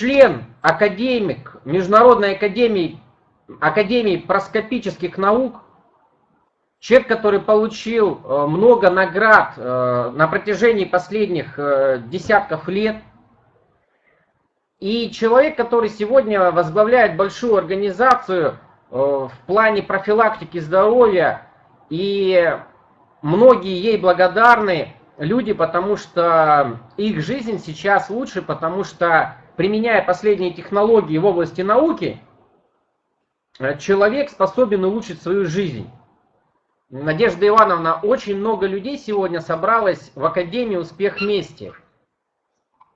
член, академик Международной академии, академии проскопических наук, человек, который получил э, много наград э, на протяжении последних э, десятков лет, и человек, который сегодня возглавляет большую организацию в плане профилактики здоровья, и многие ей благодарны люди, потому что их жизнь сейчас лучше, потому что применяя последние технологии в области науки, человек способен улучшить свою жизнь. Надежда Ивановна, очень много людей сегодня собралось в Академии «Успех вместе».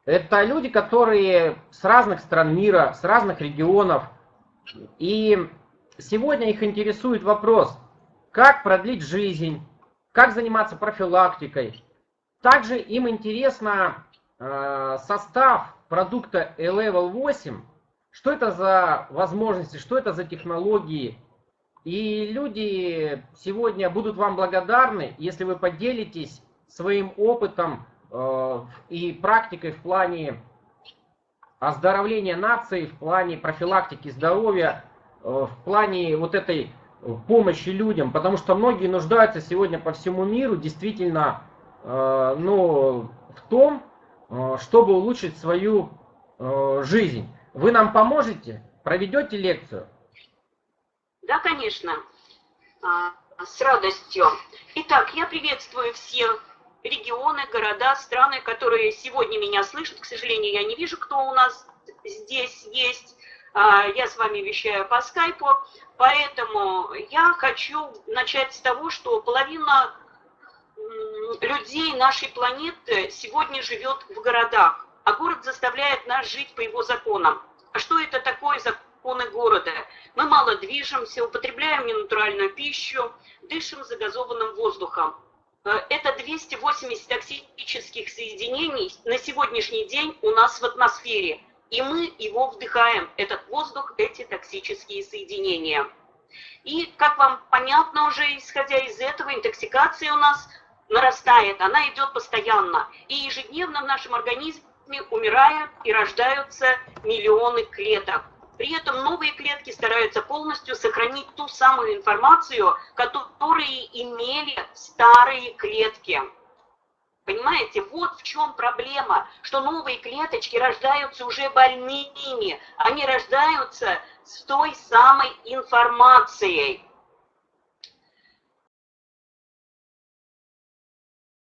Это люди, которые с разных стран мира, с разных регионов. И сегодня их интересует вопрос, как продлить жизнь, как заниматься профилактикой. Также им интересно э, состав продукта E-Level 8, что это за возможности, что это за технологии. И люди сегодня будут вам благодарны, если вы поделитесь своим опытом э, и практикой в плане оздоровления нации, в плане профилактики здоровья, э, в плане вот этой помощи людям, потому что многие нуждаются сегодня по всему миру действительно ну, в том, чтобы улучшить свою э, жизнь. Вы нам поможете? Проведете лекцию? Да, конечно. А, с радостью. Итак, я приветствую всех регионы, города, страны, которые сегодня меня слышат. К сожалению, я не вижу, кто у нас здесь есть. А, я с вами вещаю по скайпу. Поэтому я хочу начать с того, что половина людей нашей планеты сегодня живет в городах, а город заставляет нас жить по его законам. А что это такое законы города? Мы мало движемся, употребляем ненатуральную пищу, дышим загазованным воздухом. Э, это 280 токсических соединений на сегодняшний день у нас в атмосфере. И мы его вдыхаем, этот воздух, эти токсические соединения. И, как вам понятно уже, исходя из этого, интоксикация у нас нарастает, она идет постоянно. И ежедневно в нашем организме умирают и рождаются миллионы клеток. При этом новые клетки стараются полностью сохранить ту самую информацию, которую имели старые клетки. Понимаете, вот в чем проблема, что новые клеточки рождаются уже больными, они рождаются с той самой информацией.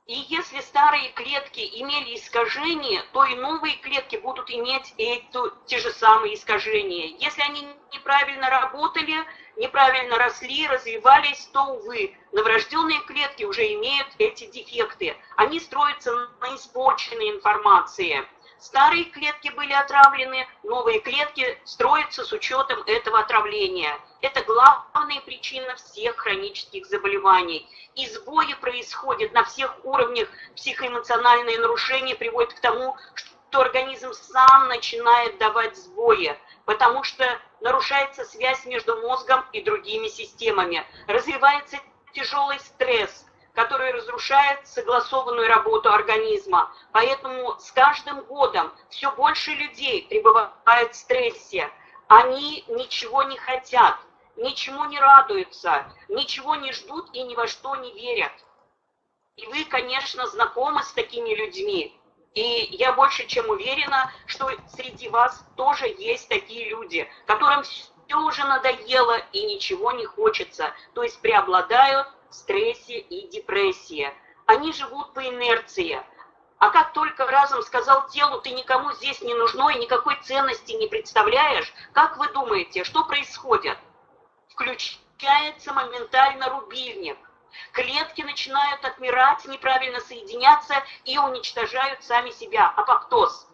И если старые клетки имели искажения, то и новые клетки будут иметь эту, те же самые искажения. Если они неправильно работали, неправильно росли, развивались, то, увы, новорожденные клетки уже имеют эти дефекты. Они строятся на испорченной информации. Старые клетки были отравлены, новые клетки строятся с учетом этого отравления. Это главная причина всех хронических заболеваний. И сбои происходят на всех уровнях, психоэмоциональные нарушения приводят к тому, что организм сам начинает давать сбои, потому что нарушается связь между мозгом и другими системами, развивается тяжелый стресс – который разрушает согласованную работу организма. Поэтому с каждым годом все больше людей пребывают в стрессе. Они ничего не хотят, ничему не радуются, ничего не ждут и ни во что не верят. И вы, конечно, знакомы с такими людьми. И я больше чем уверена, что среди вас тоже есть такие люди, которым все уже надоело и ничего не хочется. То есть преобладают стрессе и депрессии. Они живут по инерции. А как только разум сказал телу, ты никому здесь не нужно и никакой ценности не представляешь, как вы думаете, что происходит? Включается моментально рубильник. Клетки начинают отмирать, неправильно соединяться и уничтожают сами себя. Апоптоз.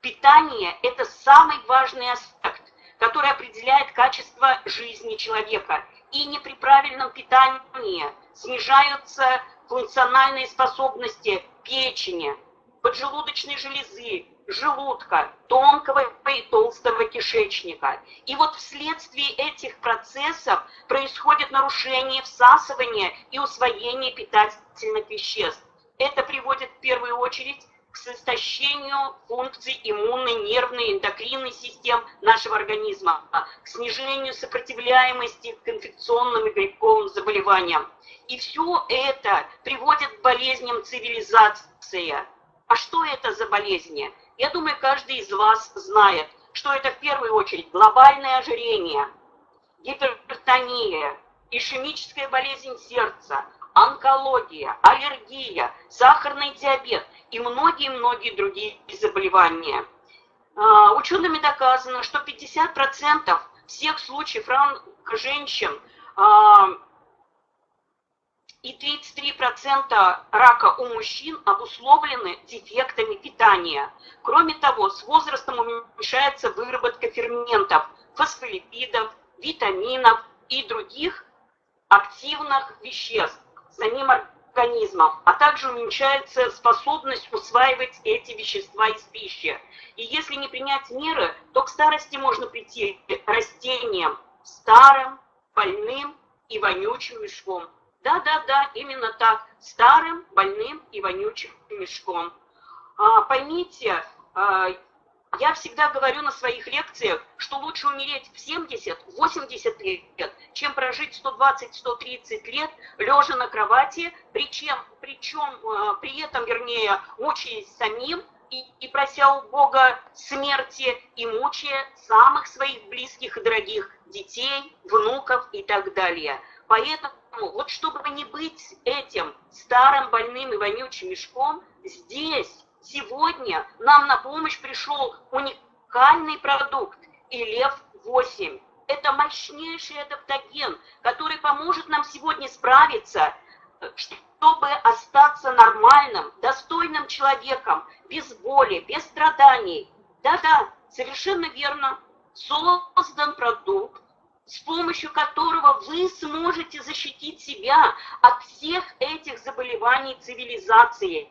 Питание – это самый важный аспект, который определяет качество жизни человека и не при правильном питании снижаются функциональные способности печени, поджелудочной железы, желудка, тонкого и толстого кишечника. И вот вследствие этих процессов происходит нарушение всасывания и усвоения питательных веществ. Это приводит в первую очередь к истощению функций иммунной, нервной, эндокринной систем нашего организма, к снижению сопротивляемости к инфекционным и грибковым заболеваниям. И все это приводит к болезням цивилизации. А что это за болезни? Я думаю, каждый из вас знает, что это в первую очередь глобальное ожирение, гипертония, ишемическая болезнь сердца, онкология, аллергия, сахарный диабет и многие-многие другие заболевания. А, учеными доказано, что 50% всех случаев ран женщин а, и 33% рака у мужчин обусловлены дефектами питания. Кроме того, с возрастом уменьшается выработка ферментов, фосфолипидов, витаминов и других активных веществ самим организмом, а также уменьшается способность усваивать эти вещества из пищи. И если не принять меры, то к старости можно прийти растениям старым, больным и вонючим мешком. Да-да-да, именно так, старым, больным и вонючим мешком. А, поймите, а, я всегда говорю на своих лекциях, что лучше умереть в 70-80 лет, чем прожить 120-130 лет, лежа на кровати, причем, причем э, при этом, вернее, мучаясь самим и, и прося у Бога смерти, и мучая самых своих близких и дорогих детей, внуков и так далее. Поэтому вот чтобы не быть этим старым больным и вонючим мешком, здесь Сегодня нам на помощь пришел уникальный продукт ИЛЕВ-8. Это мощнейший адаптоген, который поможет нам сегодня справиться, чтобы остаться нормальным, достойным человеком, без боли, без страданий. Да-да, совершенно верно. Создан продукт, с помощью которого вы сможете защитить себя от всех этих заболеваний цивилизации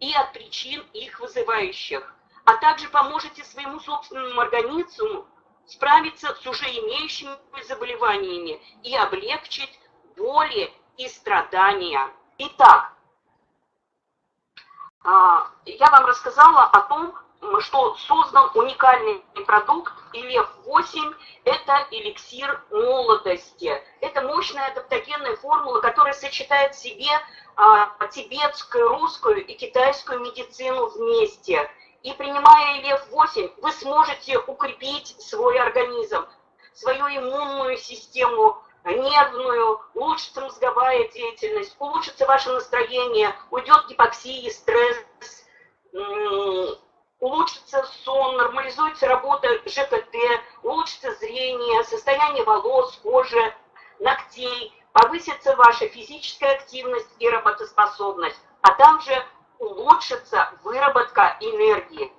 и от причин их вызывающих, а также поможете своему собственному организму справиться с уже имеющими заболеваниями и облегчить боли и страдания. Итак, а, я вам рассказала о том, что создан уникальный продукт ИЛЕФ-8, это эликсир молодости. Это мощная адаптогенная формула, которая сочетает в себе а, тибетскую, русскую и китайскую медицину вместе. И принимая ИЛЕФ-8, вы сможете укрепить свой организм, свою иммунную систему, нервную, улучшится мозговая деятельность, улучшится ваше настроение, уйдет гипоксия, стресс, улучшится сон, нормализуется работа ЖКТ, улучшится зрение, состояние волос, кожи, ногтей, повысится ваша физическая активность и работоспособность, а также улучшится выработка энергии.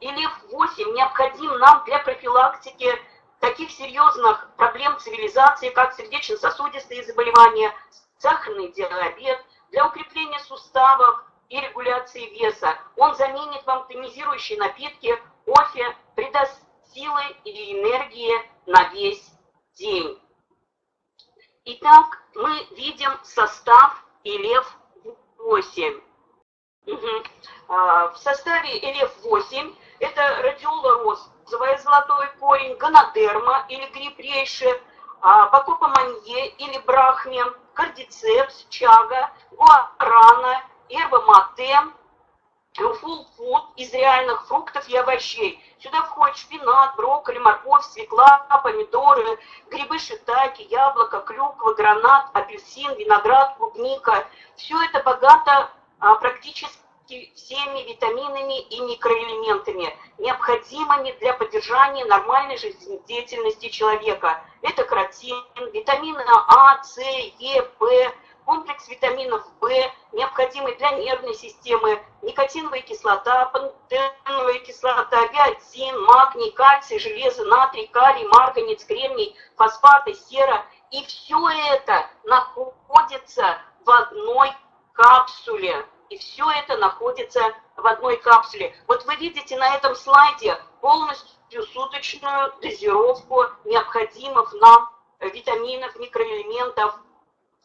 Или 8 необходим нам для профилактики таких серьезных проблем цивилизации, как сердечно-сосудистые заболевания, сахарный диабет, для укрепления суставов, и регуляции веса. Он заменит вам тонизирующие напитки, кофе, придаст силы и энергии на весь день. Итак, мы видим состав ИЛЕФ-8. Угу. В составе ИЛЕФ-8 это радиола золотой корень, гонодерма или гриб рейши, бакопа манье или брахме, кардицепс, чага, гуарана, эрбомате, фулл-фуд из реальных фруктов и овощей. Сюда входит шпинат, брокколи, морковь, свекла, помидоры, грибы шитаки, яблоко, клюква, гранат, апельсин, виноград, клубника. Все это богато а, практически всеми витаминами и микроэлементами, необходимыми для поддержания нормальной жизнедеятельности человека. Это каротин, витамины А, С, Е, П, комплекс витаминов В, необходимый для нервной системы, никотиновая кислота, пантеновая кислота, биотин, магний, кальций, железо, натрий, калий, марганец, кремний, фосфаты, сера. И все это находится в одной капсуле. И все это находится в одной капсуле. Вот вы видите на этом слайде полностью суточную дозировку необходимых нам витаминов, микроэлементов,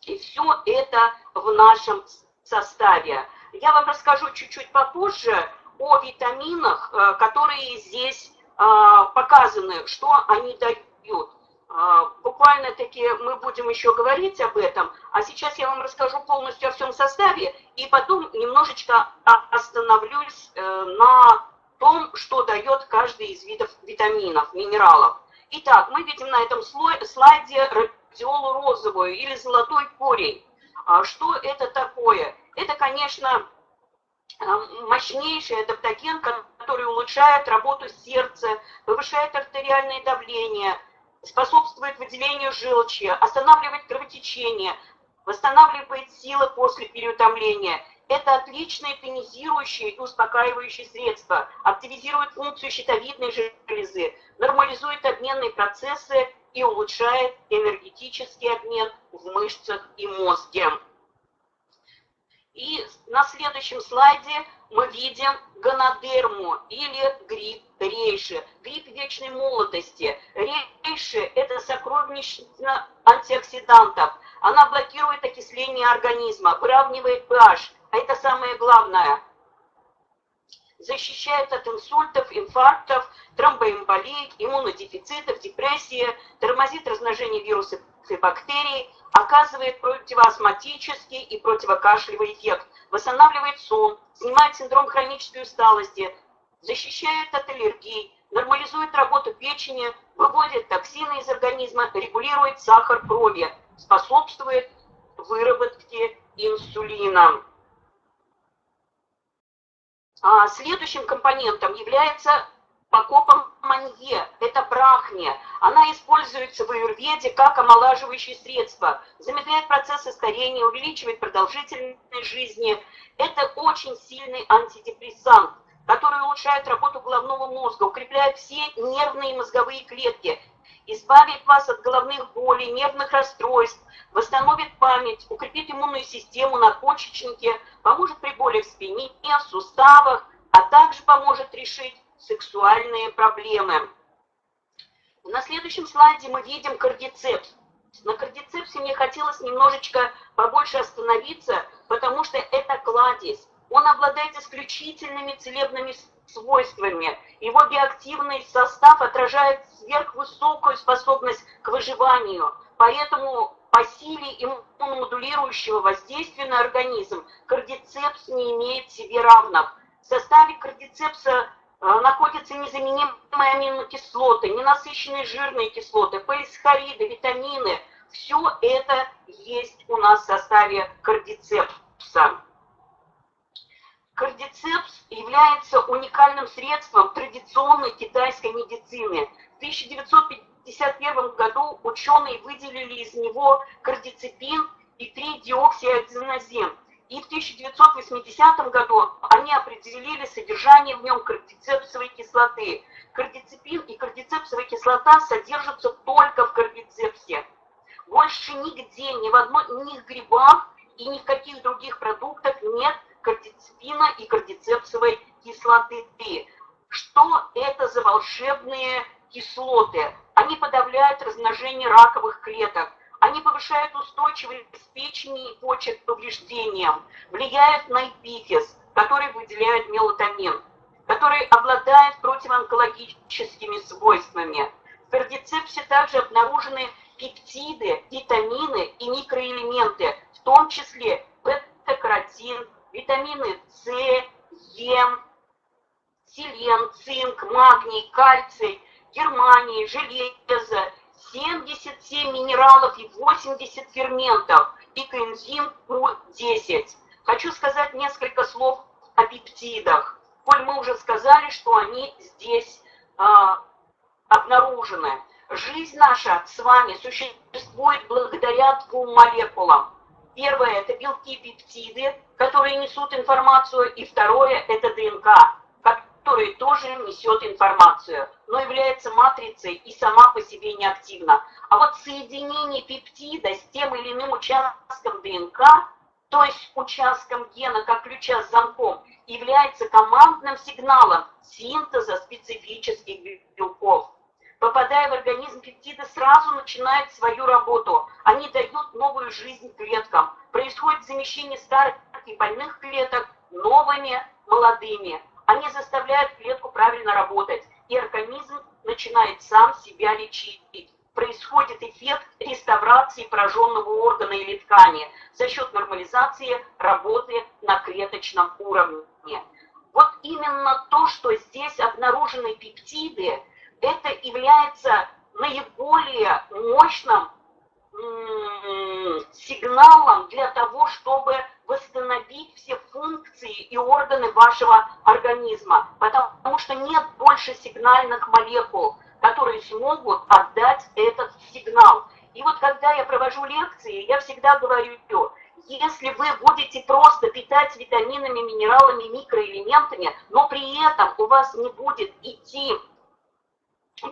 и все это в нашем составе. Я вам расскажу чуть-чуть попозже о витаминах, э, которые здесь э, показаны, что они дают. Э, буквально таки мы будем еще говорить об этом, а сейчас я вам расскажу полностью о всем составе и потом немножечко остановлюсь на том, что дает каждый из видов витаминов, минералов. Итак, мы видим на этом слайде радиолу розовую или золотой корень. А что это такое? Это, конечно, э, мощнейший адаптоген, который улучшает работу сердца, повышает артериальное давление, способствует выделению желчи, останавливает кровотечение, восстанавливает силы после переутомления. Это отличное тонизирующее и успокаивающее средство, активизирует функцию щитовидной железы, нормализует обменные процессы и улучшает энергетический обмен в мышцах и мозге. И на следующем слайде мы видим гонодерму или гриб рейши, гриб вечной молодости. Рейши – это сокровищница антиоксидантов. Она блокирует окисление организма, выравнивает pH, а это самое главное. Защищает от инсультов, инфарктов, тромбоэмболии, иммунодефицитов, депрессии, тормозит размножение вирусов и бактерий, оказывает противоастматический и противокашлевый эффект, восстанавливает сон, снимает синдром хронической усталости, защищает от аллергий, нормализует работу печени, выводит токсины из организма, регулирует сахар крови, способствует выработке инсулина. А следующим компонентом является покопом манье, это брахния. Она используется в аюрведе как омолаживающее средство, замедляет процессы старения, увеличивает продолжительность жизни. Это очень сильный антидепрессант, который улучшает работу головного мозга, укрепляет все нервные и мозговые клетки, избавит вас от головных болей, нервных расстройств, восстановит память, укрепит иммунную систему, надпочечники, поможет при боли в спине, в суставах, а также поможет решить сексуальные проблемы. На следующем слайде мы видим кардицепс. На кардицепсе мне хотелось немножечко побольше остановиться, потому что это кладезь. Он обладает исключительными целебными свойствами. Его биоактивный состав отражает сверхвысокую способность к выживанию. Поэтому по силе иммуномодулирующего воздействия на организм кардицепс не имеет себе равных. В составе кардицепса а, находятся незаменимые аминокислоты, ненасыщенные жирные кислоты, полисахариды, витамины. Все это есть у нас в составе кардицепса. Кардицепс является уникальным средством традиционной китайской медицины. В 1951 году ученые выделили из него кардицепин и 3-диоксиаденозин. И в 1980 году они определили содержание в нем кардицепсовой кислоты. Кардицепин и кардицепсовая кислота содержатся только в кардицепсе. Больше нигде, ни в, одной, ни в грибах и ни в каких других продуктах нет кардицепина и кардицепсовой кислоты. Что это за волшебные кислоты? Они подавляют размножение раковых клеток, они повышают устойчивость печени и почек к повреждениям, влияют на эпифиз, который выделяет мелатонин, который обладает противоонкологическими свойствами. В кардицепсе также обнаружены пептиды, витамины и микроэлементы, в том числе бета-каротин, витамины С, Е, селен, цинк, магний, кальций, германий, железо, 77 минералов и 80 ферментов и коэнзим Q10. Хочу сказать несколько слов о пептидах. Коль мы уже сказали, что они здесь а, обнаружены. Жизнь наша с вами существует благодаря двум молекулам. Первое – это белки пептиды, которые несут информацию, и второе – это ДНК, которая тоже несет информацию, но является матрицей и сама по себе неактивна. А вот соединение пептида с тем или иным участком ДНК, то есть участком гена как ключа с замком, является командным сигналом синтеза специфических белков. Попадая в организм, пептиды сразу начинают свою работу. Они дают новую жизнь клеткам. Происходит замещение старых и больных клеток новыми, молодыми. Они заставляют клетку правильно работать, и организм начинает сам себя лечить. Происходит эффект реставрации пораженного органа или ткани за счет нормализации работы на клеточном уровне. Вот именно то, что здесь обнаружены пептиды, это является наиболее мощным сигналом для того, чтобы восстановить все функции и органы вашего организма, потому что нет больше сигнальных молекул, которые смогут отдать этот сигнал. И вот когда я провожу лекции, я всегда говорю, если вы будете просто питать витаминами, минералами, микроэлементами, но при этом у вас не будет идти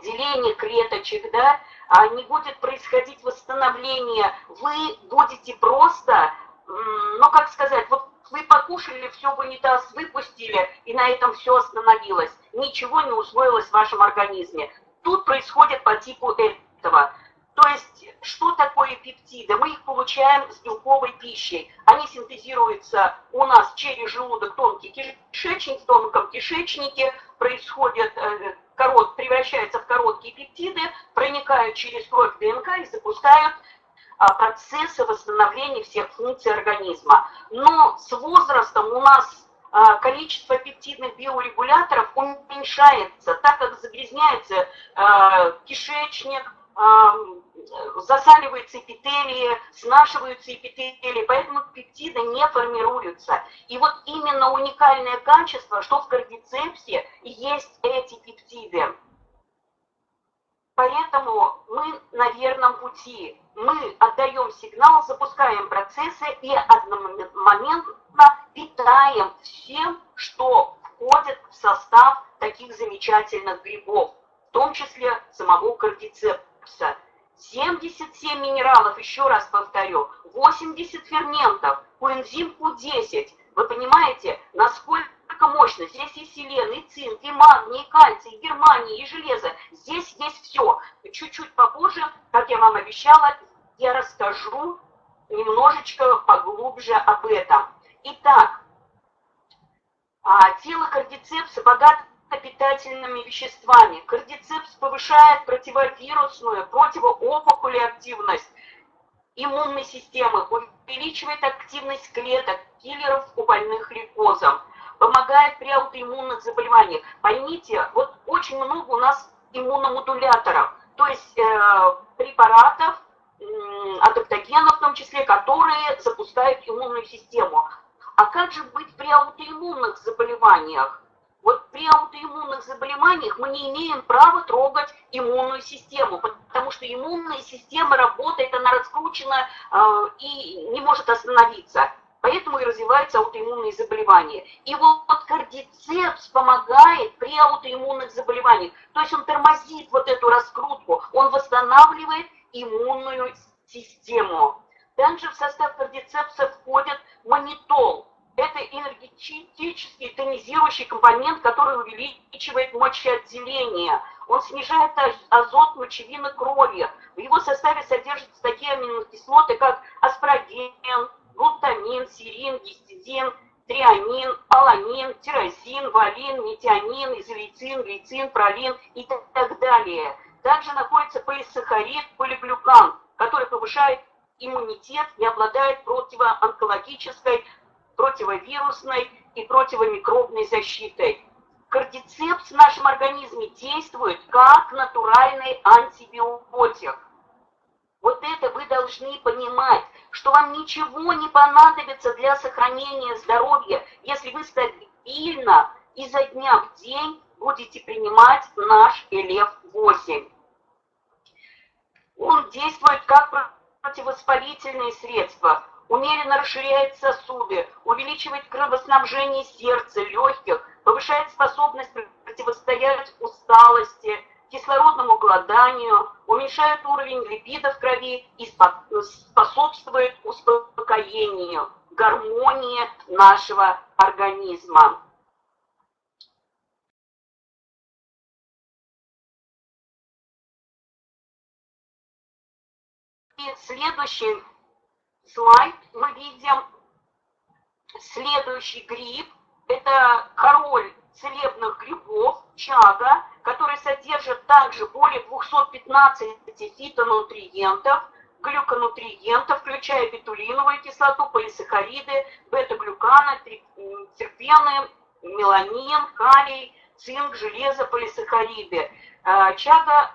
деление клеточек, да, а не будет происходить восстановление, вы будете просто, ну как сказать, вот вы покушали, все в унитаз выпустили, и на этом все остановилось. Ничего не усвоилось в вашем организме. Тут происходит по типу этого. То есть, что такое пептиды? Мы их получаем с белковой пищей. Они синтезируются у нас через желудок, тонкий кишечник, в тонком кишечнике происходят, э, корот, превращаются в короткие пептиды, проникают через кровь ДНК и запускают а, процессы восстановления всех функций организма. Но с возрастом у нас а, количество пептидных биорегуляторов уменьшается, так как загрязняется а, кишечник, засаливаются эпителии, снашиваются эпителии, поэтому пептиды не формируются. И вот именно уникальное качество, что в кардицепсе есть эти пептиды. Поэтому мы на верном пути. Мы отдаем сигнал, запускаем процессы и одномоментно питаем всем, что входит в состав таких замечательных грибов, в том числе самого кардицепса. 77 минералов, еще раз повторю, 80 ферментов, коэнзим Q10. Вы понимаете, насколько мощно. Здесь и селен, и цинк, и магний, и кальций, и германия, и железо. Здесь есть все. Чуть-чуть попозже, как я вам обещала, я расскажу немножечко поглубже об этом. Итак, а, тело кардицепса богато питательными веществами. Кардицепс повышает противовирусную, противоопухолевую активность иммунной системы, увеличивает активность клеток, киллеров у больных лейкозом, помогает при аутоиммунных заболеваниях. Поймите, вот очень много у нас иммуномодуляторов, то есть э, препаратов, э, адаптогенов в том числе, которые запускают иммунную систему. А как же быть при аутоиммунных заболеваниях? Вот при аутоиммунных заболеваниях мы не имеем права трогать иммунную систему, потому что иммунная система работает, она раскручена э, и не может остановиться. Поэтому и развиваются аутоиммунные заболевания. И вот кардицепс помогает при аутоиммунных заболеваниях. То есть он тормозит вот эту раскрутку, он восстанавливает иммунную систему. Также в состав кардицепса входит манитол, это энергетический тонизирующий компонент, который увеличивает мочеотделение. Он снижает азот мочевины крови. В его составе содержатся такие аминокислоты, как аспарагин, глутамин, серин, гистидин, триамин, аланин, тирозин, валин, метионин, изолицин, глицин, пролин и так далее. Также находится полисахарид, полиглюкан, который повышает иммунитет и обладает противоонкологической противовирусной и противомикробной защитой. Кардицепс в нашем организме действует как натуральный антибиотик. Вот это вы должны понимать, что вам ничего не понадобится для сохранения здоровья, если вы стабильно изо дня в день будете принимать наш ЭЛЕФ-8. Он действует как противовоспалительные средства, умеренно расширяет сосуды, увеличивает кровоснабжение сердца, легких, повышает способность противостоять усталости, кислородному голоданию, уменьшает уровень липидов в крови и способствует успокоению, гармонии нашего организма. И следующий слайд. Мы видим Следующий гриб – это король целебных грибов, чага, который содержит также более 215 фитонутриентов, глюконутриентов, включая бетулиновую кислоту, полисахариды, бета-глюканы, терпены, меланин, калий, цинк, железо, полисахариды. Э, чага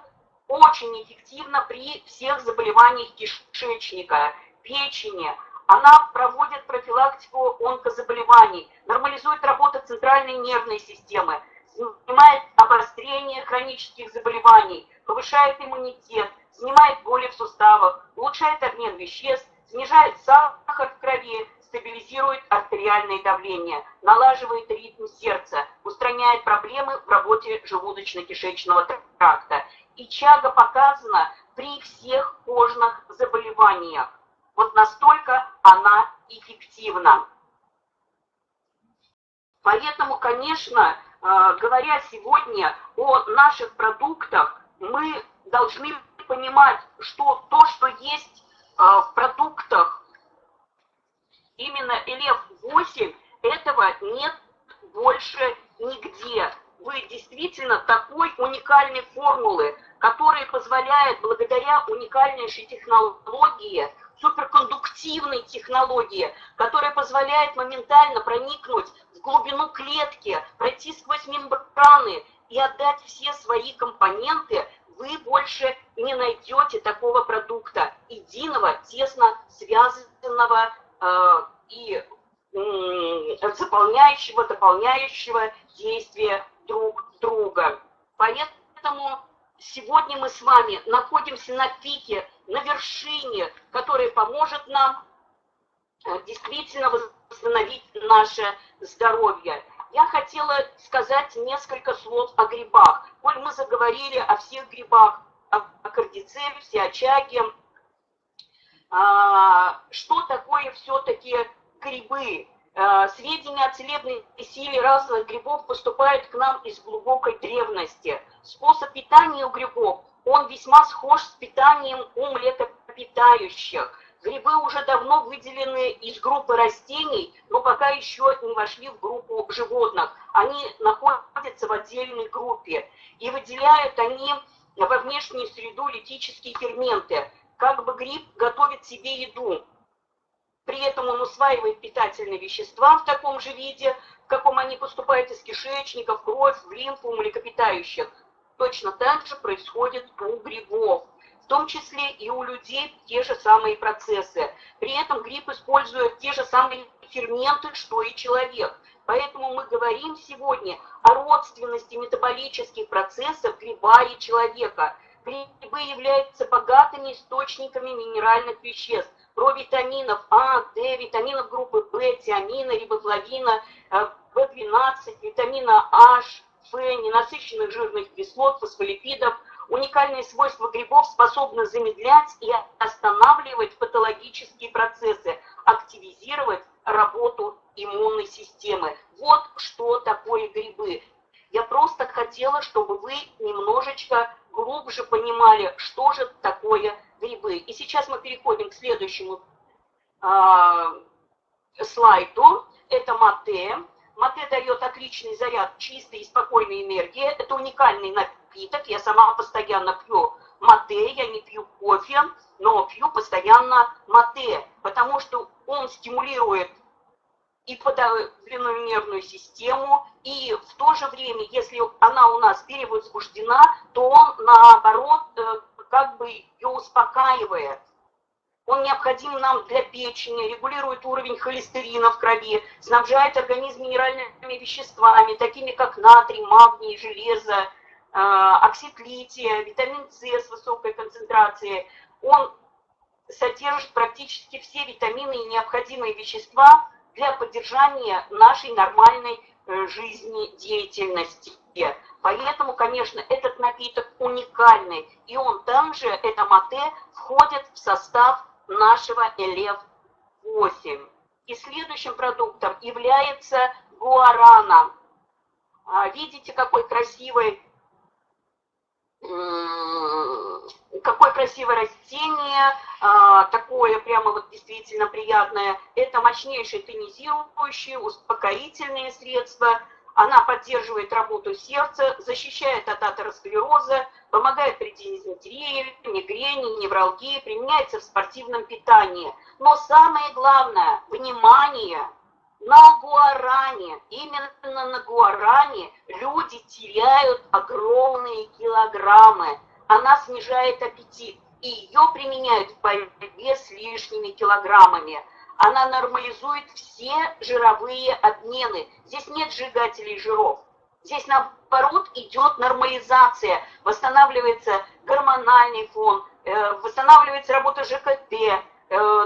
очень эффективна при всех заболеваниях кишечника, печени. Она проводит профилактику онкозаболеваний, нормализует работу центральной нервной системы, снимает обострение хронических заболеваний, повышает иммунитет, снимает боли в суставах, улучшает обмен веществ, снижает сахар в крови, стабилизирует артериальное давление, налаживает ритм сердца, устраняет проблемы в работе желудочно-кишечного тракта. И чага показана при всех кожных заболеваниях. Вот настолько она эффективна. Поэтому, конечно, э, говоря сегодня о наших продуктах, мы должны понимать, что то, что есть э, в продуктах именно ЛФ-8, этого нет больше нигде. Вы действительно такой уникальной формулы, которая позволяет благодаря уникальнейшей технологии, суперкондуктивной технологии, которая позволяет моментально проникнуть в глубину клетки, пройти сквозь мембраны и отдать все свои компоненты, вы больше не найдете такого продукта, единого, тесно связанного э, и заполняющего, дополняющего действия друг друга. Поэтому сегодня мы с вами находимся на пике, на вершине, которая поможет нам э, действительно восстановить наше здоровье. Я хотела сказать несколько слов о грибах. Коль мы заговорили о всех грибах, о, о кардицепсе, о чаге, а, что такое все-таки грибы? А, сведения о целебной силе разных грибов поступают к нам из глубокой древности. Способ питания у грибов, он весьма схож с питанием у млекопитающих. Грибы уже давно выделены из группы растений, но пока еще не вошли в группу животных. Они находятся в отдельной группе. И выделяют они во внешнюю среду литические ферменты. Как бы гриб готовит себе еду. При этом он усваивает питательные вещества в таком же виде, в каком они поступают из кишечника, в кровь, в лимфу млекопитающих. Точно так же происходит у грибов в том числе и у людей те же самые процессы. При этом гриб использует те же самые ферменты, что и человек. Поэтому мы говорим сегодня о родственности метаболических процессов гриба и человека. Грибы являются богатыми источниками минеральных веществ, провитаминов А, Д, витаминов группы В, тиамина, рибофлавина, В12, э, витамина H, Ф, ненасыщенных жирных кислот, фосфолипидов – Уникальные свойства грибов способны замедлять и останавливать патологические процессы, активизировать работу иммунной системы. Вот что такое грибы. Я просто хотела, чтобы вы немножечко глубже понимали, что же такое грибы. И сейчас мы переходим к следующему э, слайду. Это мате. Мате дает отличный заряд чистой и спокойной энергии. Это уникальный напиток напиток. Я сама постоянно пью мате, я не пью кофе, но пью постоянно мате, потому что он стимулирует и подавленную нервную систему, и в то же время, если она у нас перевозбуждена, то он, наоборот, э, как бы ее успокаивает. Он необходим нам для печени, регулирует уровень холестерина в крови, снабжает организм минеральными веществами, такими как натрий, магний, железо, а, оксид лития, витамин С с высокой концентрацией, он содержит практически все витамины и необходимые вещества для поддержания нашей нормальной э, жизнедеятельности. Поэтому, конечно, этот напиток уникальный, и он также, это мате, входит в состав нашего ЛФ-8. И следующим продуктом является гуарана. А, видите, какой красивый какое красивое растение, а, такое прямо вот действительно приятное. Это мощнейшие тонизирующие, успокоительные средства. Она поддерживает работу сердца, защищает от атеросклероза, помогает при дизентерии, мигрени, невралгии, применяется в спортивном питании. Но самое главное, внимание, на гуаране, именно на гуаране люди теряют огромные килограммы. Она снижает аппетит, и ее применяют в борьбе с лишними килограммами. Она нормализует все жировые обмены. Здесь нет сжигателей жиров. Здесь, наоборот, идет нормализация, восстанавливается гормональный фон, э, восстанавливается работа ЖКТ, э,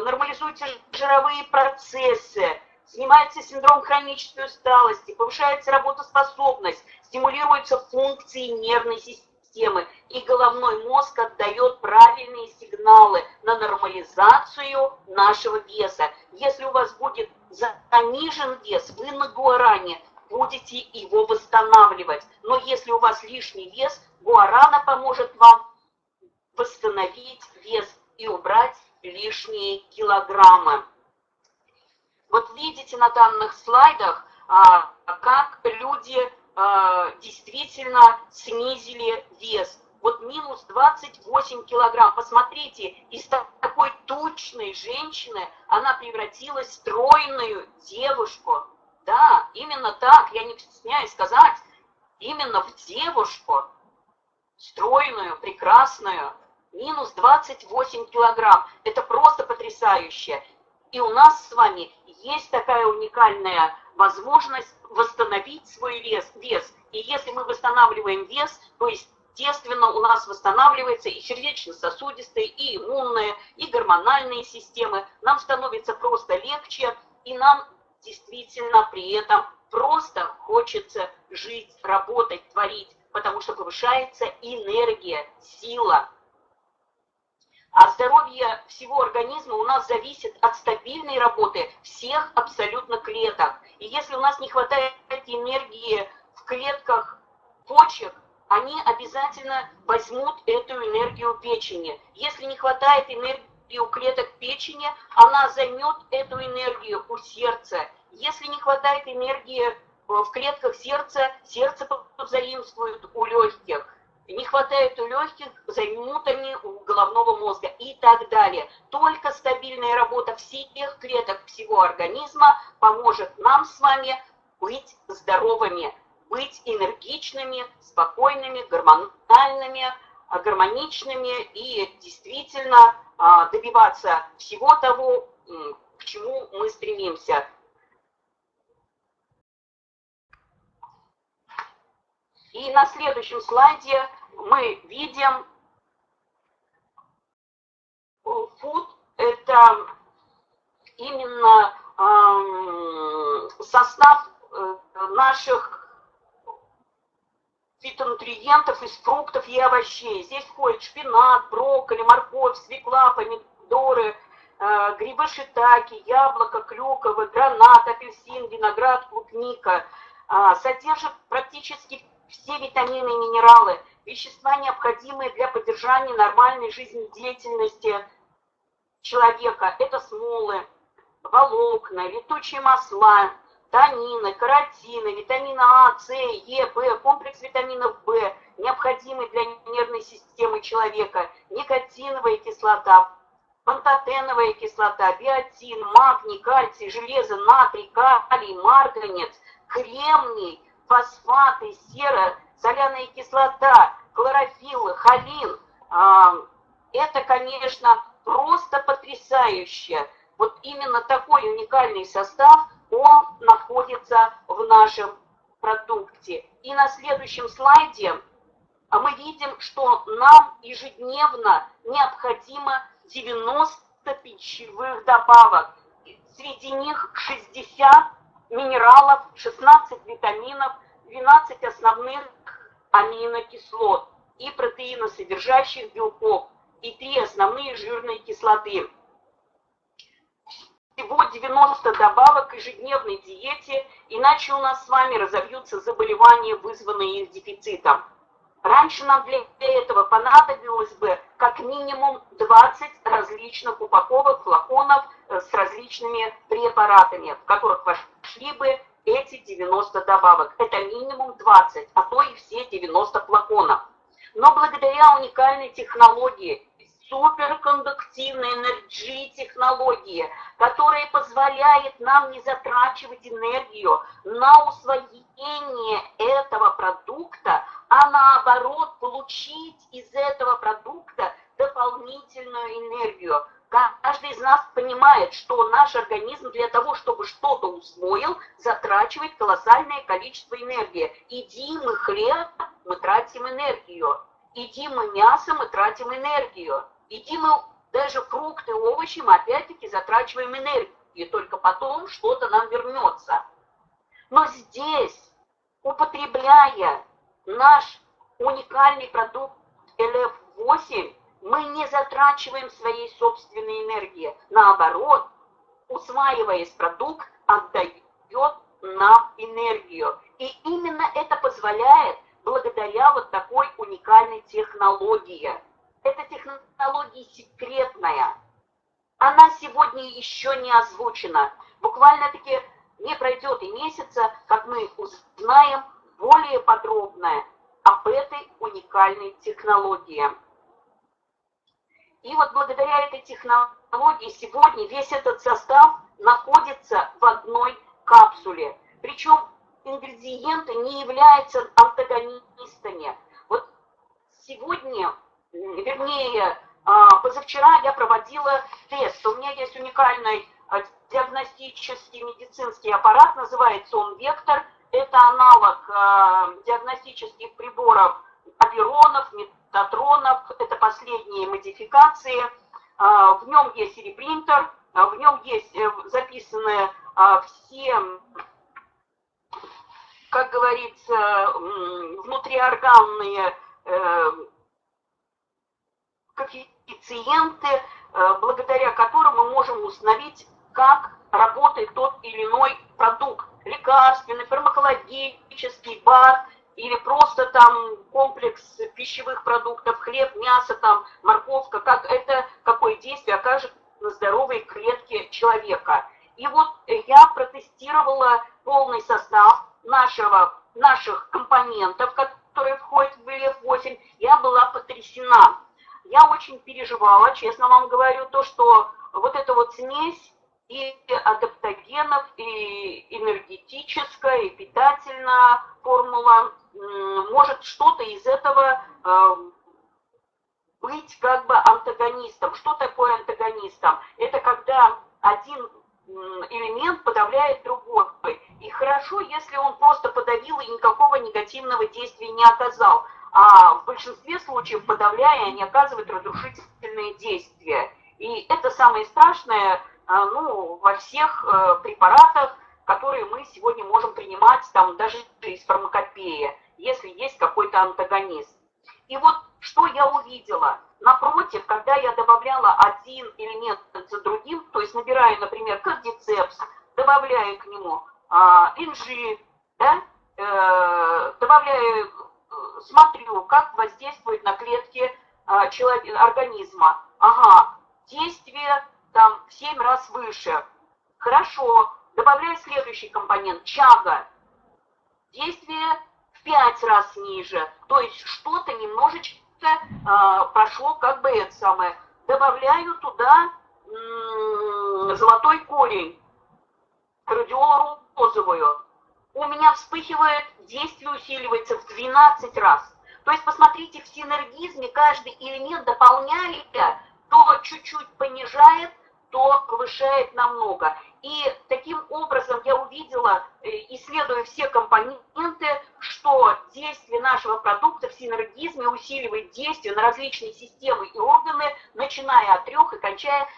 нормализуются жировые процессы, снимается синдром хронической усталости, повышается работоспособность, стимулируются функции нервной системы, и головной мозг отдает правильные сигналы на нормализацию нашего веса. Если у вас будет занижен вес, вы на гуаране будете его восстанавливать. Но если у вас лишний вес, гуарана поможет вам восстановить вес и убрать лишние килограммы. Вот видите на данных слайдах, а, как люди а, действительно снизили вес. Вот минус 28 килограмм. Посмотрите, из такой тучной женщины она превратилась в стройную девушку. Да, именно так, я не стесняюсь сказать, именно в девушку, стройную, прекрасную, минус 28 килограмм. Это просто потрясающе. И у нас с вами есть такая уникальная возможность восстановить свой вес. вес. И если мы восстанавливаем вес, то естественно у нас восстанавливается и сердечно-сосудистые, и иммунные, и гормональные системы. Нам становится просто легче, и нам действительно при этом просто хочется жить, работать, творить, потому что повышается энергия, сила, а здоровье всего организма у нас зависит от стабильной работы всех абсолютно клеток. И если у нас не хватает энергии в клетках почек, они обязательно возьмут эту энергию печени. Если не хватает энергии у клеток печени, она займет эту энергию у сердца. Если не хватает энергии в клетках сердца, сердце позаимствует у легких не хватает у легких, займут они у головного мозга и так далее. Только стабильная работа всех клеток всего организма поможет нам с вами быть здоровыми, быть энергичными, спокойными, гормональными, а, гармоничными и действительно а, добиваться всего того, к чему мы стремимся. И на следующем слайде мы видим food это именно э, состав э, наших фитонутриентов из фруктов и овощей. Здесь входит шпинат, брокколи, морковь, свекла, помидоры, э, грибы шитаки, яблоко, клюквы, гранат, апельсин, виноград, клубника. Э, содержит практически все витамины и минералы – вещества, необходимые для поддержания нормальной жизнедеятельности человека. Это смолы, волокна, летучие масла, танины, каротины, витамины А, С, Е, В, комплекс витаминов В, необходимый для нервной системы человека, никотиновая кислота, пантотеновая кислота, биотин, магний, кальций, железо, натрий, калий, марганец, кремний, фосфаты, сера, соляная кислота, хлорофилл, холин. А, это, конечно, просто потрясающе. Вот именно такой уникальный состав, он находится в нашем продукте. И на следующем слайде мы видим, что нам ежедневно необходимо 90 пищевых добавок. Среди них 60 минералов, 16 витаминов, 12 основных аминокислот и протеиносодержащих белков и три основные жирные кислоты. Всего 90 добавок к ежедневной диете, иначе у нас с вами разовьются заболевания, вызванные их дефицитом. Раньше нам для этого понадобилось бы как минимум 20 различных упаковок, флаконов э, с различными препаратами, в которых вошли бы эти 90 добавок. Это минимум 20, а то и все 90 флаконов. Но благодаря уникальной технологии, суперкондуктивной энергии технологии, которая позволяет нам не затрачивать энергию на усвоение этого продукта, а наоборот получить из этого продукта дополнительную энергию. Каждый из нас понимает, что наш организм для того, чтобы что-то усвоил, затрачивает колоссальное количество энергии. Едим мы хлеб, мы тратим энергию. Едим мы мясо, мы тратим энергию. Едим мы даже фрукты, овощи, мы опять-таки затрачиваем энергию. И только потом что-то нам вернется. Но здесь, употребляя наш уникальный продукт LF8, мы не затрачиваем своей собственной энергии. Наоборот, усваиваясь продукт, отдает нам энергию. И именно это позволяет благодаря вот такой уникальной технологии. Эта технология секретная. Она сегодня еще не озвучена. Буквально-таки не пройдет и месяца, как мы узнаем более подробное об этой уникальной технологии. И вот благодаря этой технологии сегодня весь этот состав находится в одной капсуле. Причем ингредиенты не являются антагонистами. Вот сегодня, вернее, а, позавчера я проводила тест. У меня есть уникальный а, диагностический медицинский аппарат, называется он «Вектор». Это аналог а, диагностических приборов Аверонов, Татронов, это последние модификации. А, в нем есть репринтер, а, в нем есть э, записаны а, все, как говорится, внутриорганные э, коэффициенты, э, благодаря которым мы можем установить, как работает тот или иной продукт. Лекарственный, фармакологический, БАД, или просто там комплекс пищевых продуктов, хлеб, мясо, там, морковка, как это, какое действие окажет на здоровой клетке человека. И вот я протестировала полный состав нашего, наших компонентов, которые входят в ВЛФ-8, я была потрясена. Я очень переживала, честно вам говорю, то, что вот эта вот смесь и адаптогенов, и энергетическая, и питательная формула, может что-то из этого э, быть как бы антагонистом. Что такое антагонистом? Это когда один элемент подавляет другой. И хорошо, если он просто подавил и никакого негативного действия не оказал. А в большинстве случаев, подавляя, они оказывают разрушительные действия. И это самое страшное ну, во всех э, препаратах, которые мы сегодня можем принимать, там, даже из фармакопеи, если есть какой-то антагонист. И вот что я увидела. Напротив, когда я добавляла один элемент за другим, то есть набираю, например, кардицепс, добавляю к нему а, инжи, да, э, добавляю, э, смотрю, как воздействует на клетки э, человека, организма. Ага, действие там в 7 раз выше. Хорошо, добавляю следующий компонент, чага. Действие в 5 раз ниже. То есть что-то немножечко э, прошло как бы это самое. Добавляю туда золотой корень, радиолу розовую. У меня вспыхивает, действие усиливается в 12 раз. То есть посмотрите, в синергизме каждый элемент дополняя, то чуть-чуть понижает, то повышает намного. И таким образом я увидела, э, исследуя все компоненты, что действие нашего продукта в синергизме усиливает действие на различные системы и органы, начиная от трех и кончая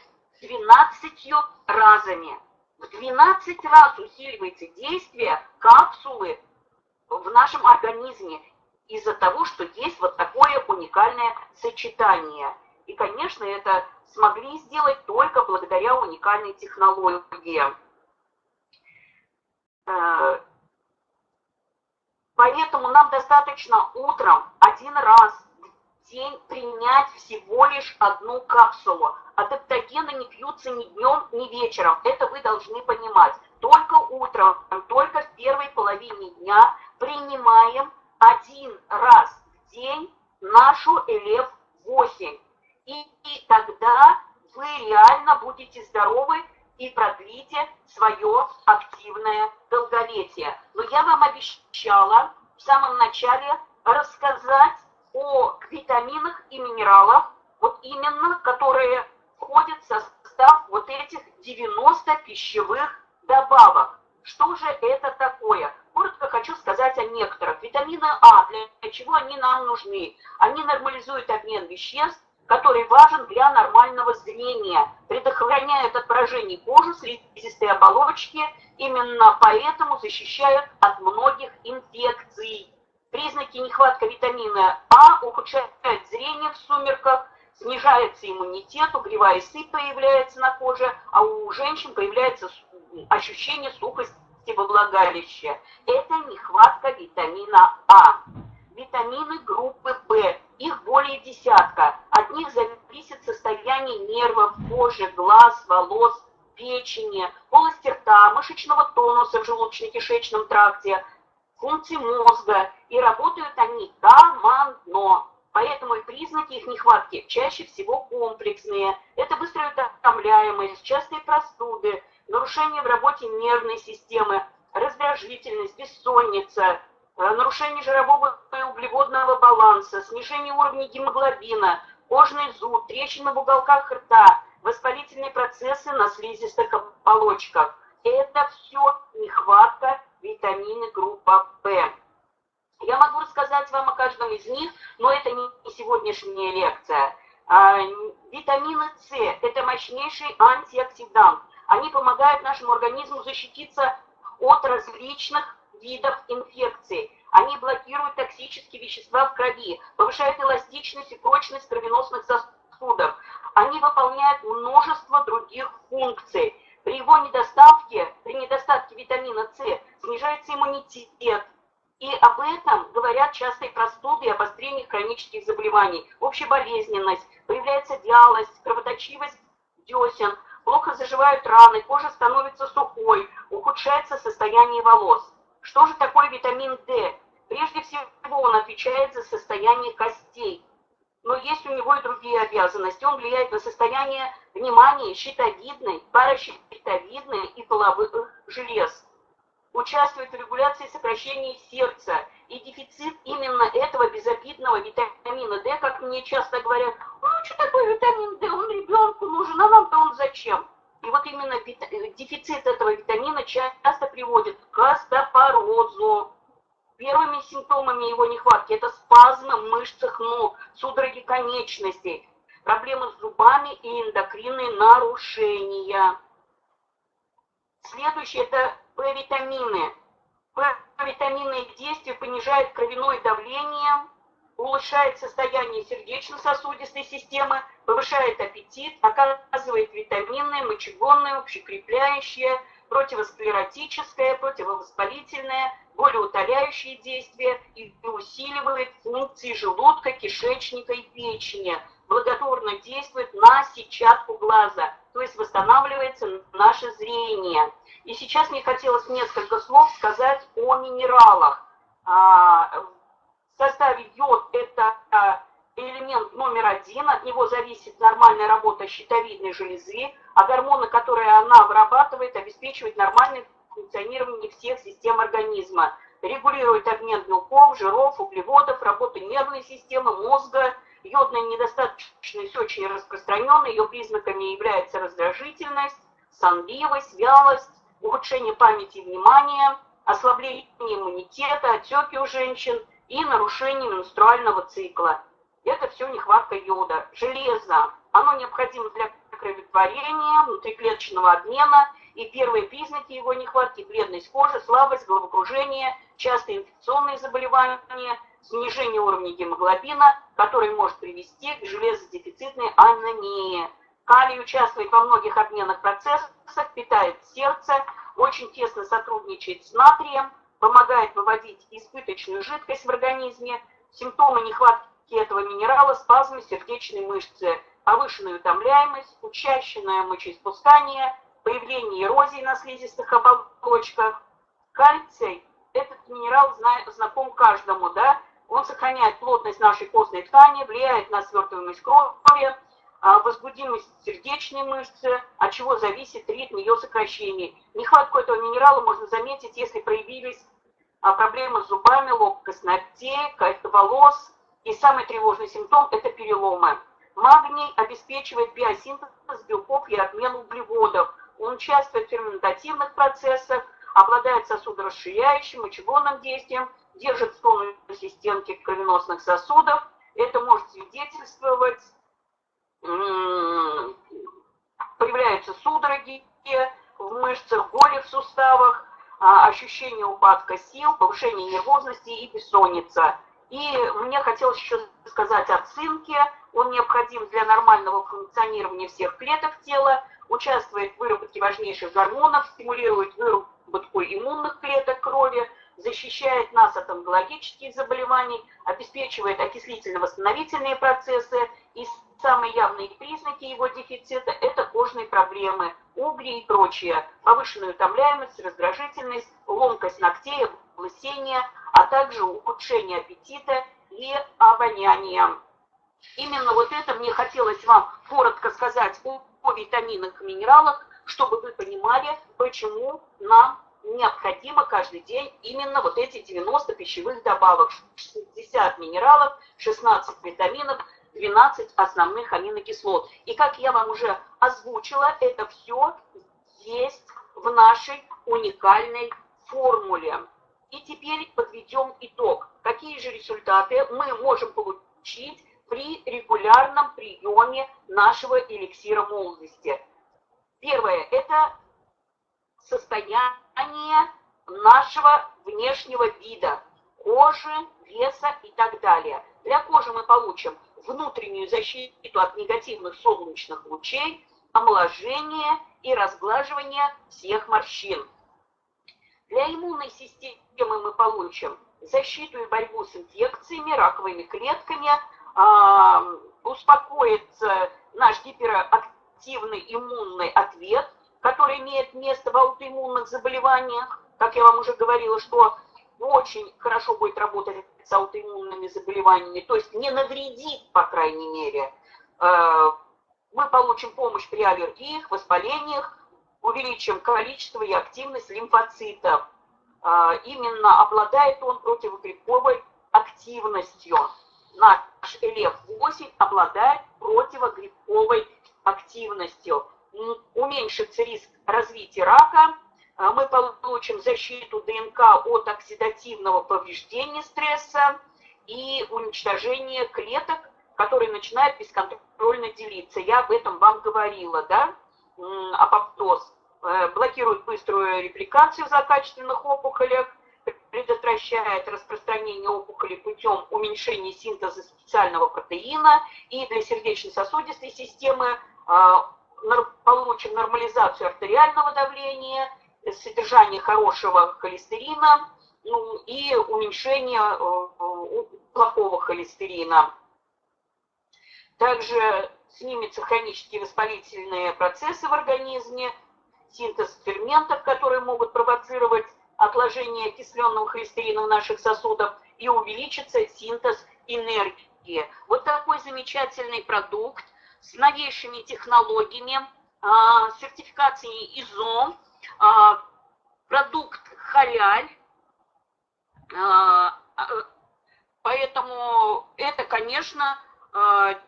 12 разами. В 12 раз усиливается действие капсулы в нашем организме из-за того, что есть вот такое уникальное сочетание. И, конечно, это смогли сделать только благодаря уникальной технологии. Э, Поэтому нам достаточно утром один раз в день принять всего лишь одну капсулу. Адаптогены не пьются ни днем, ни вечером. Это вы должны понимать. Только утром, только в первой половине дня принимаем один раз в день нашу ЛФ-8. И, и тогда вы реально будете здоровы и продлите свое активное долголетие. Но я вам обещала в самом начале рассказать о витаминах и минералах, вот именно, которые входят в состав вот этих 90 пищевых добавок. Что же это такое? Коротко хочу сказать о некоторых. Витамины А, для чего они нам нужны? Они нормализуют обмен веществ, который важен для нормального зрения, предохраняют от поражений кожи, слизистой оболочки, именно поэтому защищают от многих инфекций. Признаки нехватка витамина А ухудшают зрение в сумерках, снижается иммунитет, угревая сыпь появляется на коже, а у женщин появляется ощущение сухости во влагалище. Это нехватка витамина А. Витамины группы В, их более десятка. От них зависит состояние нервов, кожи, глаз, волос, печени, полости рта, мышечного тонуса в желудочно-кишечном тракте, функции мозга. И работают они командно. Поэтому и признаки их нехватки чаще всего комплексные. Это быстрая утомляемость, частые простуды, нарушение в работе нервной системы, раздражительность, бессонница, э, нарушение жирового углеводного баланса, снижение уровня гемоглобина, кожный зуд, трещины в уголках рта, воспалительные процессы на слизистых оболочках. Это все нехватка витамина группа В. Я могу рассказать вам о каждом из них, но это не сегодняшняя лекция. А, витамины С – это мощнейший антиоксидант – они помогают нашему организму защититься от различных видов инфекций. Они блокируют токсические вещества в крови, повышают эластичность и прочность кровеносных сосудов. Они выполняют множество других функций. При его недостатке, при недостатке витамина С снижается иммунитет. И об этом говорят частые простуды и обострение хронических заболеваний. Общая болезненность, появляется вялость, кровоточивость десен, плохо заживают раны, кожа становится сухой, ухудшается состояние волос. Что же такое витамин D? Прежде всего он отвечает за состояние костей. Но есть у него и другие обязанности. Он влияет на состояние внимания щитовидной, паращитовидной и половых желез. Участвует в регуляции сокращения сердца. И дефицит именно этого безобидного витамина D, как мне часто говорят, ну что такое витамин D, он ребенку нужен, а нам-то он зачем? И вот именно дефицит этого витамина часто приводит к остеопорозу. Первыми симптомами его нехватки это спазмы в мышцах ног, судороги конечностей, проблемы с зубами и эндокринные нарушения. Следующее это П-витамины. П-витаминные действия понижают кровяное давление, улучшает состояние сердечно-сосудистой системы, повышает аппетит, оказывает витаминное, мочегонное, общекрепляющее, противосклеротическое, противовоспалительное, болеутоляющие действия и усиливает функции желудка, кишечника и печени, благотворно действует на сетчатку глаза, то есть восстанавливается наше зрение. И сейчас мне хотелось несколько слов сказать о минералах. А, в составе йод это а, элемент номер один, от него зависит нормальная работа щитовидной железы, а гормоны, которые она вырабатывает, обеспечивают нормальное функционирование всех систем организма, регулирует обмен белков, жиров, углеводов, работу нервной системы, мозга. Йодная недостаточность очень распространена, ее признаками является раздражительность, сонливость, вялость, ухудшение памяти и внимания, ослабление иммунитета, отеки у женщин – и нарушение менструального цикла. Это все нехватка йода. Железо, оно необходимо для кроветворения, внутриклеточного обмена, и первые признаки его нехватки – бледность кожи, слабость, головокружение, частые инфекционные заболевания, снижение уровня гемоглобина, который может привести к железодефицитной анемии. Калий участвует во многих обменных процессах, питает сердце, очень тесно сотрудничает с натрием, помогает выводить избыточную жидкость в организме, симптомы нехватки этого минерала, спазмы сердечной мышцы, повышенная утомляемость, учащенное мочеиспускание, появление эрозии на слизистых оболочках. Кальций, этот минерал знаком каждому, да, он сохраняет плотность нашей костной ткани, влияет на свертываемость крови, а, возбудимость сердечной мышцы, от чего зависит ритм ее сокращения. Нехватку этого минерала можно заметить, если проявились а, проблемы с зубами, лопкость ногтей, волос. И самый тревожный симптом – это переломы. Магний обеспечивает биосинтез белков и обмен углеводов. Он участвует в ферментативных процессах, обладает сосудорасширяющим, мочегонным действием, держит тонусе системки кровеносных сосудов. Это может свидетельствовать появляются судороги в мышцах, боли в суставах, а, ощущение упадка сил, повышение нервозности и бессонница. И мне хотелось еще сказать о цинке. Он необходим для нормального функционирования всех клеток тела, участвует в выработке важнейших гормонов, стимулирует выработку иммунных клеток крови, защищает нас от онкологических заболеваний, обеспечивает окислительно-восстановительные процессы и Самые явные признаки его дефицита – это кожные проблемы, угри и прочее, повышенная утомляемость, раздражительность, ломкость ногтей, облысение, а также ухудшение аппетита и обоняния. Именно вот это мне хотелось вам коротко сказать о, о витаминах и минералах, чтобы вы понимали, почему нам необходимо каждый день именно вот эти 90 пищевых добавок, 60 минералов, 16 витаминов, 12 основных аминокислот. И как я вам уже озвучила, это все есть в нашей уникальной формуле. И теперь подведем итог. Какие же результаты мы можем получить при регулярном приеме нашего эликсира молодости? Первое – это состояние нашего внешнего вида, кожи, веса и так далее. Для кожи мы получим внутреннюю защиту от негативных солнечных лучей, омоложение и разглаживание всех морщин. Для иммунной системы мы получим защиту и борьбу с инфекциями, раковыми клетками, э, успокоится наш гиперактивный иммунный ответ, который имеет место в аутоиммунных заболеваниях. Как я вам уже говорила, что очень хорошо будет работать с аутоиммунными заболеваниями, то есть не навредит, по крайней мере. Э, мы получим помощь при аллергиях, воспалениях, увеличим количество и активность лимфоцитов. Э, именно обладает он противогрибковой активностью. Наш ЛФ-8 обладает противогрибковой активностью. Уменьшится риск развития рака, мы получим защиту ДНК от оксидативного повреждения стресса и уничтожения клеток, которые начинают бесконтрольно делиться. Я об этом вам говорила, да? Апоптоз э, блокирует быструю репликацию в злокачественных опухолях, предотвращает распространение опухоли путем уменьшения синтеза специального протеина и для сердечно-сосудистой системы а, получим нормализацию артериального давления – содержание хорошего холестерина ну, и уменьшение э, плохого холестерина. Также снимется хронические воспалительные процессы в организме, синтез ферментов, которые могут провоцировать отложение окисленного холестерина в наших сосудах, и увеличится синтез энергии. Вот такой замечательный продукт с новейшими технологиями, а, сертификацией ИЗО, а, продукт халяль, а, а, поэтому это, конечно,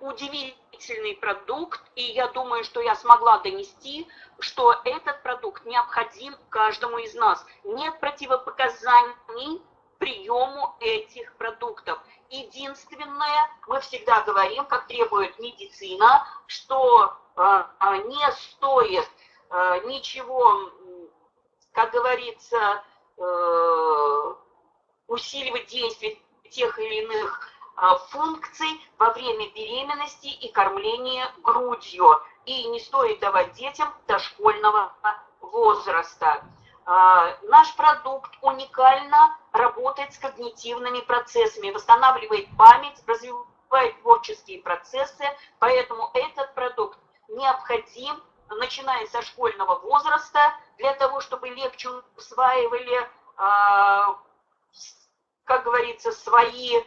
удивительный продукт, и я думаю, что я смогла донести, что этот продукт необходим каждому из нас. Нет противопоказаний приему этих продуктов. Единственное, мы всегда говорим, как требует медицина, что не стоит ничего как говорится, э, усиливать действие тех или иных а, функций во время беременности и кормления грудью. И не стоит давать детям дошкольного возраста. а, наш продукт уникально работает с когнитивными процессами, восстанавливает память, развивает творческие процессы, поэтому этот продукт необходим, начиная со школьного возраста, для того, чтобы легче усваивали, а, как говорится, свои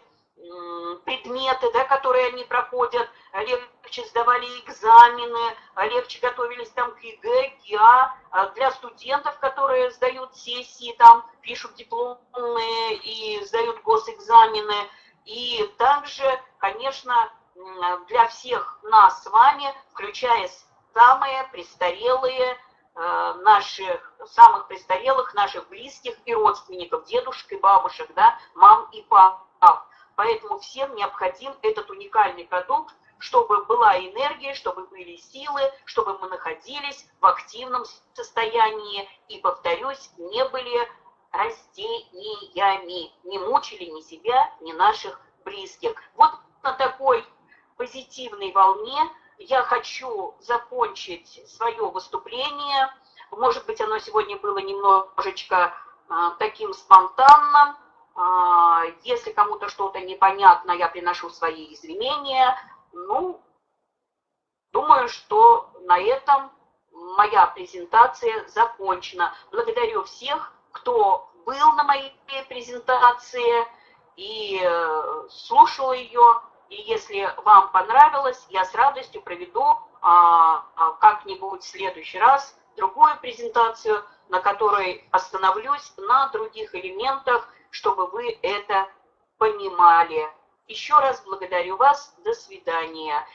предметы, да, которые они проходят, легче сдавали экзамены, легче готовились там к ЕГЭ, ГИА, а для студентов, которые сдают сессии, там пишут дипломные и сдают госэкзамены. И также, конечно, для всех нас с вами, включая самые престарелые, э, наших, самых престарелых наших близких и родственников, дедушек и бабушек, да, мам и пап. Поэтому всем необходим этот уникальный продукт, чтобы была энергия, чтобы были силы, чтобы мы находились в активном состоянии и, повторюсь, не были растениями, не мучили ни себя, ни наших близких. Вот на такой позитивной волне я хочу закончить свое выступление. Может быть, оно сегодня было немножечко а, таким спонтанным, а, если кому-то что-то непонятно, я приношу свои извинения. Ну, думаю, что на этом моя презентация закончена. Благодарю всех, кто был на моей презентации и э, слушал ее. И если вам понравилось, я с радостью проведу а, а, как-нибудь в следующий раз другую презентацию, на которой остановлюсь на других элементах чтобы вы это понимали. Еще раз благодарю вас. До свидания.